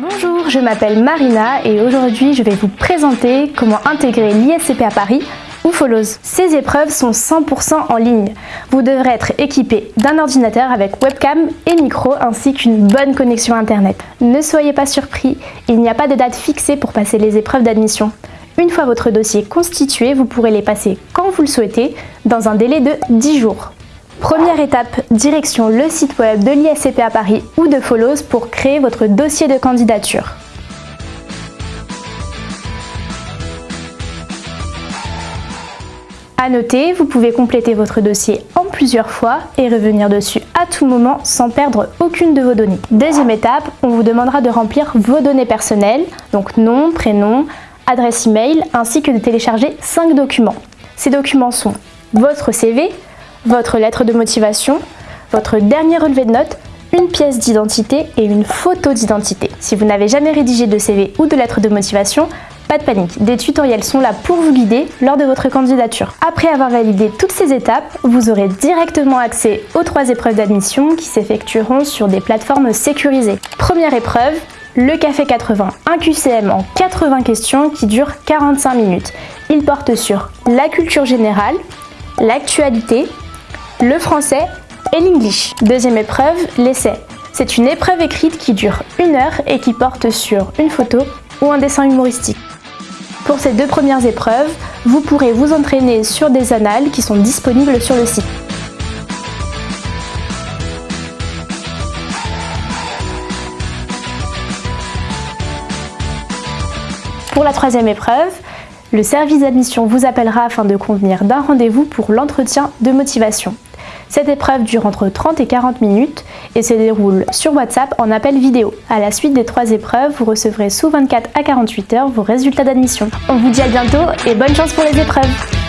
Bonjour, je m'appelle Marina et aujourd'hui je vais vous présenter comment intégrer l'ISCP à Paris ou Follows. Ces épreuves sont 100% en ligne. Vous devrez être équipé d'un ordinateur avec webcam et micro ainsi qu'une bonne connexion internet. Ne soyez pas surpris, il n'y a pas de date fixée pour passer les épreuves d'admission. Une fois votre dossier constitué, vous pourrez les passer quand vous le souhaitez, dans un délai de 10 jours. Première étape, direction le site web de l'ISCP à Paris ou de Follows pour créer votre dossier de candidature. A noter, vous pouvez compléter votre dossier en plusieurs fois et revenir dessus à tout moment sans perdre aucune de vos données. Deuxième étape, on vous demandera de remplir vos données personnelles, donc nom, prénom, adresse email, ainsi que de télécharger 5 documents. Ces documents sont votre CV, votre lettre de motivation, votre dernier relevé de notes, une pièce d'identité et une photo d'identité. Si vous n'avez jamais rédigé de CV ou de lettre de motivation, pas de panique, des tutoriels sont là pour vous guider lors de votre candidature. Après avoir validé toutes ces étapes, vous aurez directement accès aux trois épreuves d'admission qui s'effectueront sur des plateformes sécurisées. Première épreuve, le Café 80, un QCM en 80 questions qui dure 45 minutes. Il porte sur la culture générale, l'actualité, le français et l'English. Deuxième épreuve, l'essai. C'est une épreuve écrite qui dure une heure et qui porte sur une photo ou un dessin humoristique. Pour ces deux premières épreuves, vous pourrez vous entraîner sur des annales qui sont disponibles sur le site. Pour la troisième épreuve, le service d'admission vous appellera afin de convenir d'un rendez-vous pour l'entretien de motivation. Cette épreuve dure entre 30 et 40 minutes et se déroule sur WhatsApp en appel vidéo. À la suite des trois épreuves, vous recevrez sous 24 à 48 heures vos résultats d'admission. On vous dit à bientôt et bonne chance pour les épreuves